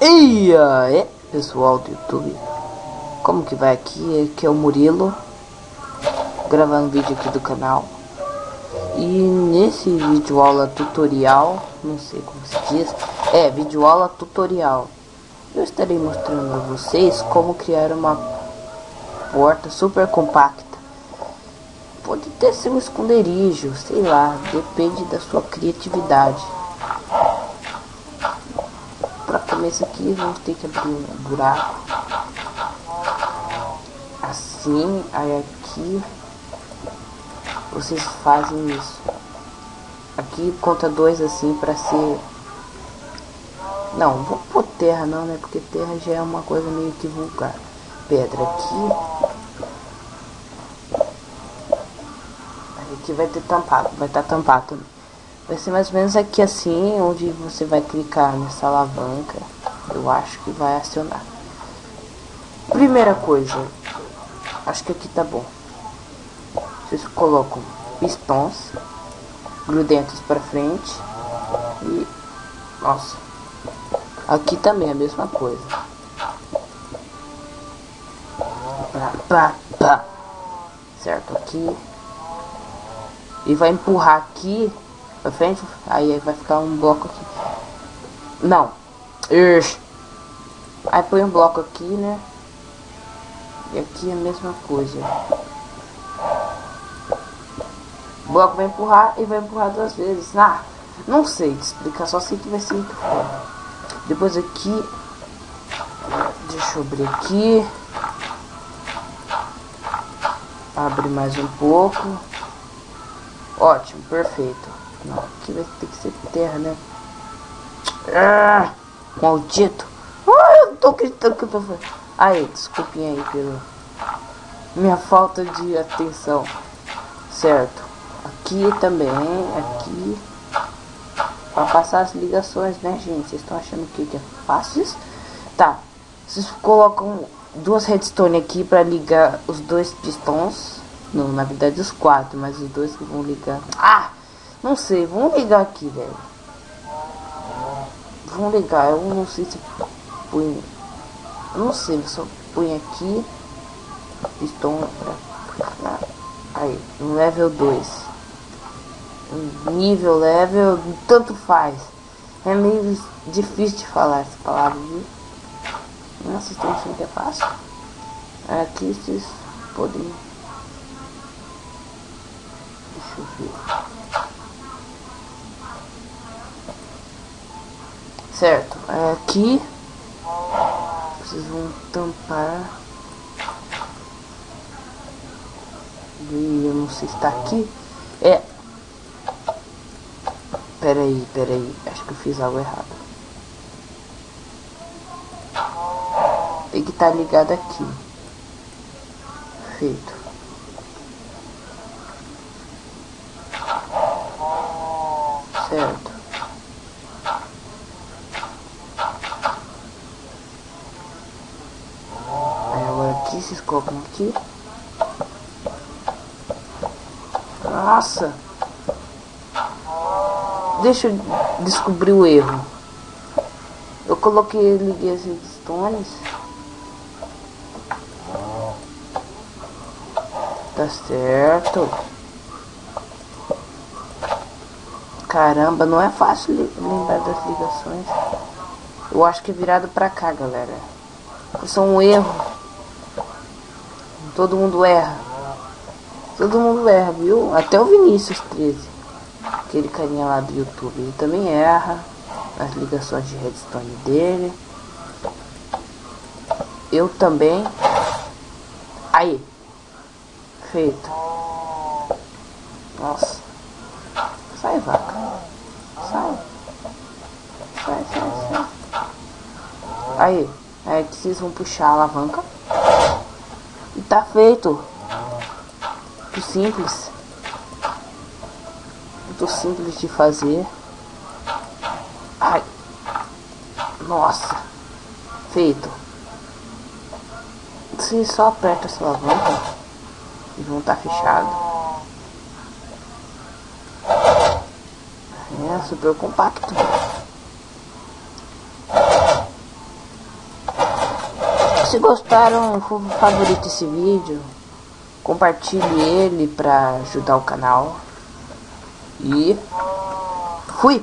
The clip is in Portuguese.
E aí, pessoal do YouTube, como que vai aqui? Aqui é o Murilo, gravando vídeo aqui do canal. E nesse vídeo aula tutorial, não sei como se diz, é vídeo aula tutorial. Eu estarei mostrando a vocês como criar uma porta super compacta. Pode ter seu esconderijo, sei lá, depende da sua criatividade começar aqui vamos ter que abrir um buraco. Assim aí aqui. Vocês fazem isso. Aqui conta dois assim para ser. Não vou pôr terra não né? Porque terra já é uma coisa meio que vulgar. Pedra aqui. Aqui vai ter tampado vai estar tá tampado também Vai ser mais ou menos aqui assim, onde você vai clicar nessa alavanca. Eu acho que vai acionar. Primeira coisa, acho que aqui tá bom. Vocês colocam pistões grudentos para frente e nossa, aqui também é a mesma coisa. Pá, pá, pá. Certo, aqui e vai empurrar aqui pra frente, aí vai ficar um bloco aqui. Não. Ixi. Aí põe um bloco aqui, né? E aqui é a mesma coisa. O bloco vai empurrar e vai empurrar duas vezes. Ah, não sei te explicar, só sei que vai ser muito foda. Depois aqui. Deixa eu abrir aqui. Abre mais um pouco. Ótimo, perfeito. Não, aqui vai ter que ser terra, né? Ah, maldito. Ah, eu tô acreditando que eu tô fazendo. Aí, desculpinha aí pelo... Minha falta de atenção. Certo. Aqui também, aqui. Pra passar as ligações, né, gente? Vocês estão achando que, é fácil isso? Tá. Vocês colocam duas redstone aqui pra ligar os dois pistões. Não, na verdade os quatro, mas os dois que vão ligar. Ah! Não sei, vamos ligar aqui, velho. Vamos ligar, eu não sei se põe. Não sei, só põe aqui. Pistão pra. Aí, no level 2. Nível, level, tanto faz. É meio difícil de falar essa palavra, viu? Nossa, vocês estão achando que é fácil? Aqui vocês podem. Deixa eu ver. Certo, aqui vocês vão tampar. E eu não sei se está aqui. É. Pera aí, pera aí. Acho que eu fiz algo errado. Tem que estar tá ligado aqui. Feito. Certo. Aqui, vocês colocam aqui. Nossa! Deixa eu descobrir o erro. Eu coloquei, liguei as redstones. Tá certo. Caramba, não é fácil lembrar das ligações. Eu acho que é virado pra cá, galera. Isso é um erro. Todo mundo erra. Todo mundo erra, viu? Até o Vinícius 13. Aquele carinha lá do YouTube. Ele também erra. As ligações de redstone dele. Eu também. Aí. Feito. Nossa. Sai, vaca. Sai. Sai, sai, sai. Aí. Aí vocês vão puxar a alavanca. Tá feito. Muito simples. Muito simples de fazer. Ai. Nossa. Feito. Você só aperta essa alavanca e estar tá fechado. É super compacto. Se gostaram, favorite esse vídeo. Compartilhe ele para ajudar o canal. E fui!